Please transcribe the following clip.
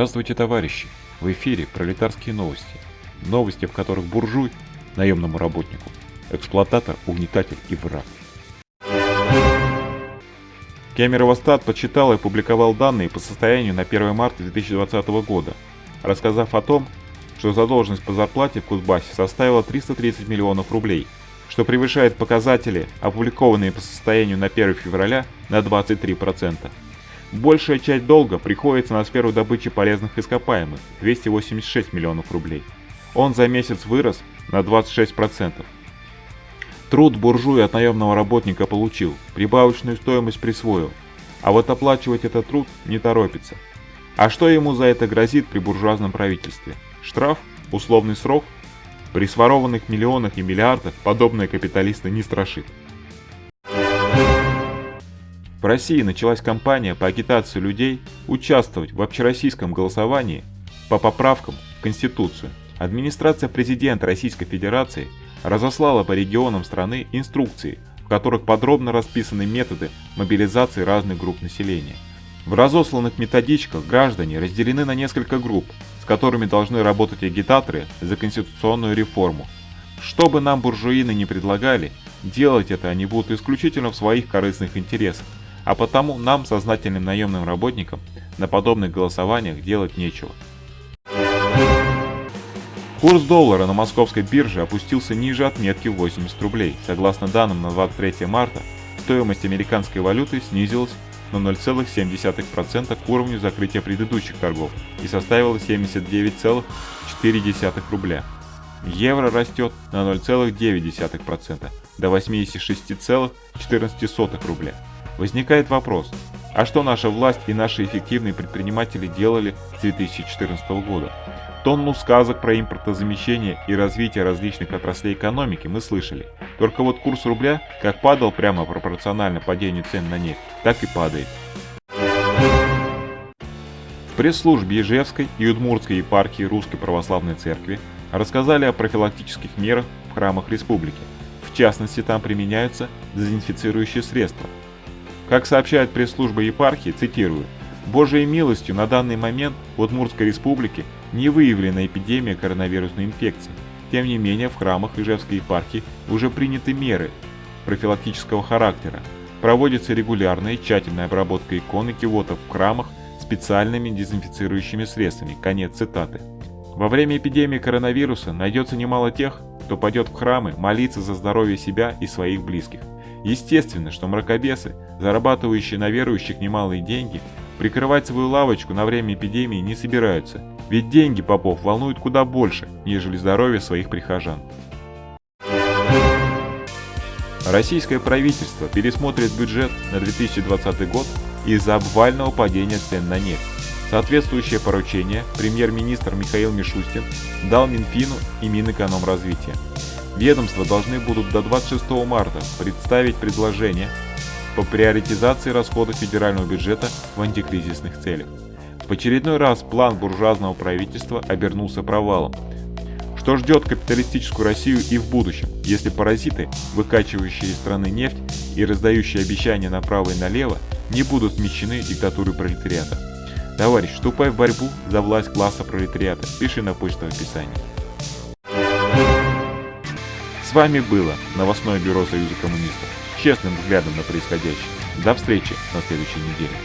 Здравствуйте, товарищи! В эфире пролетарские новости. Новости, в которых буржуй, наемному работнику, эксплуататор, угнетатель и враг. Кемерово-Стат подсчитал и опубликовал данные по состоянию на 1 марта 2020 года, рассказав о том, что задолженность по зарплате в Кузбассе составила 330 миллионов рублей, что превышает показатели, опубликованные по состоянию на 1 февраля, на 23%. Большая часть долга приходится на сферу добычи полезных ископаемых – 286 миллионов рублей. Он за месяц вырос на 26%. Труд буржуя от наемного работника получил, прибавочную стоимость присвоил, а вот оплачивать этот труд не торопится. А что ему за это грозит при буржуазном правительстве? Штраф? Условный срок? При сворованных миллионах и миллиардах подобные капиталисты не страшит. В России началась кампания по агитации людей участвовать в общероссийском голосовании по поправкам в Конституцию. Администрация президента Российской Федерации разослала по регионам страны инструкции, в которых подробно расписаны методы мобилизации разных групп населения. В разосланных методичках граждане разделены на несколько групп, с которыми должны работать агитаторы за конституционную реформу. Что бы нам буржуины не предлагали, делать это они будут исключительно в своих корыстных интересах. А потому нам, сознательным наемным работникам, на подобных голосованиях делать нечего. Курс доллара на московской бирже опустился ниже отметки в 80 рублей. Согласно данным на 23 марта, стоимость американской валюты снизилась на 0,7% к уровню закрытия предыдущих торгов и составила 79,4 рубля. Евро растет на 0,9% до 86,14 рубля. Возникает вопрос, а что наша власть и наши эффективные предприниматели делали с 2014 года? Тонну сказок про импортозамещение и развитие различных отраслей экономики мы слышали. Только вот курс рубля как падал прямо пропорционально падению цен на нефть, так и падает. В пресс-службе Ижевской и Удмуртской епархии Русской Православной Церкви рассказали о профилактических мерах в храмах республики. В частности, там применяются дезинфицирующие средства, как сообщает пресс-служба епархии, цитирую, «Божьей милостью на данный момент в Удмуртской республике не выявлена эпидемия коронавирусной инфекции. Тем не менее, в храмах Ижевской епархии уже приняты меры профилактического характера. Проводится регулярная и тщательная обработка икон и кивотов в храмах специальными дезинфицирующими средствами. Конец цитаты. Во время эпидемии коронавируса найдется немало тех, кто пойдет в храмы молиться за здоровье себя и своих близких. Естественно, что мракобесы, зарабатывающие на верующих немалые деньги, прикрывать свою лавочку на время эпидемии не собираются, ведь деньги попов волнуют куда больше, нежели здоровье своих прихожан. Российское правительство пересмотрит бюджет на 2020 год из-за обвального падения цен на нефть. Соответствующее поручение премьер-министр Михаил Мишустин дал Минфину и Минэкономразвития. Ведомства должны будут до 26 марта представить предложение по приоритизации расходов федерального бюджета в антикризисных целях. В очередной раз план буржуазного правительства обернулся провалом. Что ждет капиталистическую Россию и в будущем, если паразиты, выкачивающие из страны нефть и раздающие обещания направо и налево, не будут смещены диктатурой пролетариата? Товарищ, вступай в борьбу за власть класса пролетариата. Пиши на почту в описании. С вами было новостное бюро Союза коммунистов. Честным взглядом на происходящее. До встречи на следующей неделе.